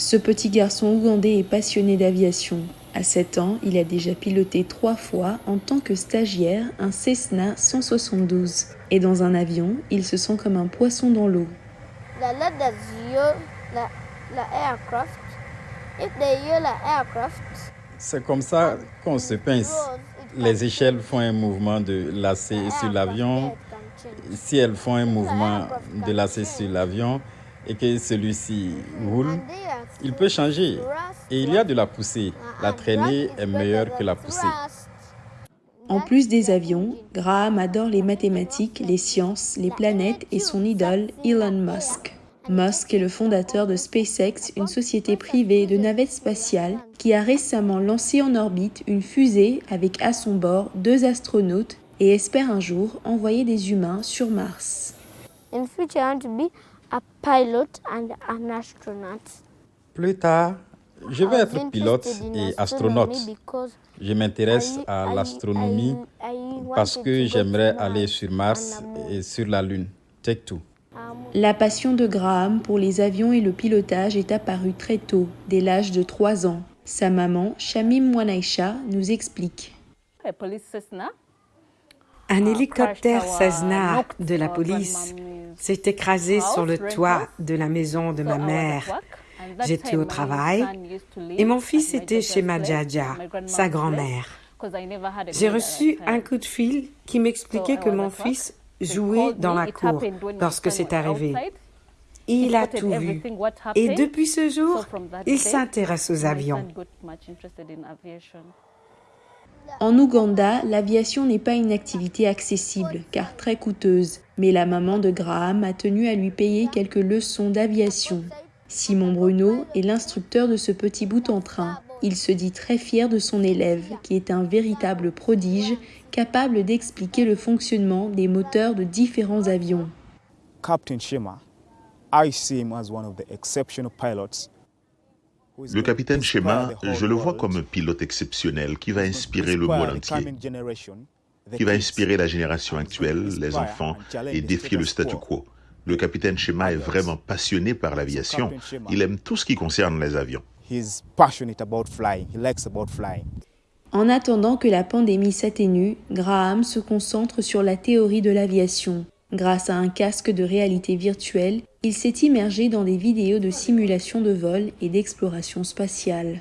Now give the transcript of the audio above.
Ce petit garçon ougandais est passionné d'aviation. À 7 ans, il a déjà piloté trois fois en tant que stagiaire un Cessna 172. Et dans un avion, il se sent comme un poisson dans l'eau. Aircraft. If they use the aircraft, C'est comme ça qu'on se pince. Les échelles font un mouvement de lacet sur l'avion. Si elles font un mouvement de lacet sur l'avion et que celui-ci roule, il peut changer. Et il y a de la poussée. La traînée est meilleure que la poussée. En plus des avions, Graham adore les mathématiques, les sciences, les planètes et son idole Elon Musk. Musk est le fondateur de SpaceX, une société privée de navettes spatiales qui a récemment lancé en orbite une fusée avec à son bord deux astronautes et espère un jour envoyer des humains sur Mars. in future, A pilot and an astronaut. Plus tard, je vais être pilote et astronaute. Je m'intéresse à l'astronomie parce que j'aimerais aller sur Mars et sur la Lune. Take two. La passion de Graham pour les avions et le pilotage est apparue très tôt, dès l'âge de 3 ans. Sa maman, Shamim Mwanaisha, nous explique. Un hélicoptère Cessna de la police s'est écrasé sur le toit de la maison de ma mère. J'étais au travail et mon fils était chez ma Jaja, sa grand-mère. J'ai reçu un coup de fil qui m'expliquait que mon fils jouait dans la cour lorsque c'est arrivé. Il a tout vu. Et depuis ce jour, il s'intéresse aux avions. En Ouganda, l'aviation n'est pas une activité accessible, car très coûteuse, mais la maman de Graham a tenu à lui payer quelques leçons d'aviation. Simon Bruno est l'instructeur de ce petit bout en train. Il se dit très fier de son élève, qui est un véritable prodige, capable d'expliquer le fonctionnement des moteurs de différents avions. Captain Shema, I see him as one of the exceptional pilots. Le capitaine Shema, je le vois comme un pilote exceptionnel qui va inspirer le monde entier, qui va inspirer la génération actuelle, les enfants, et défier le statu quo. Le capitaine Shema est vraiment passionné par l'aviation. Il aime tout ce qui concerne les avions. He's passionate about flying. He likes about flying. En attendant que la pandémie s'atténue, Graham se concentre sur la théorie de l'aviation. Grâce à un casque de réalité virtuelle, il s'est immergé dans des vidéos de simulation de vol et d'exploration spatiale.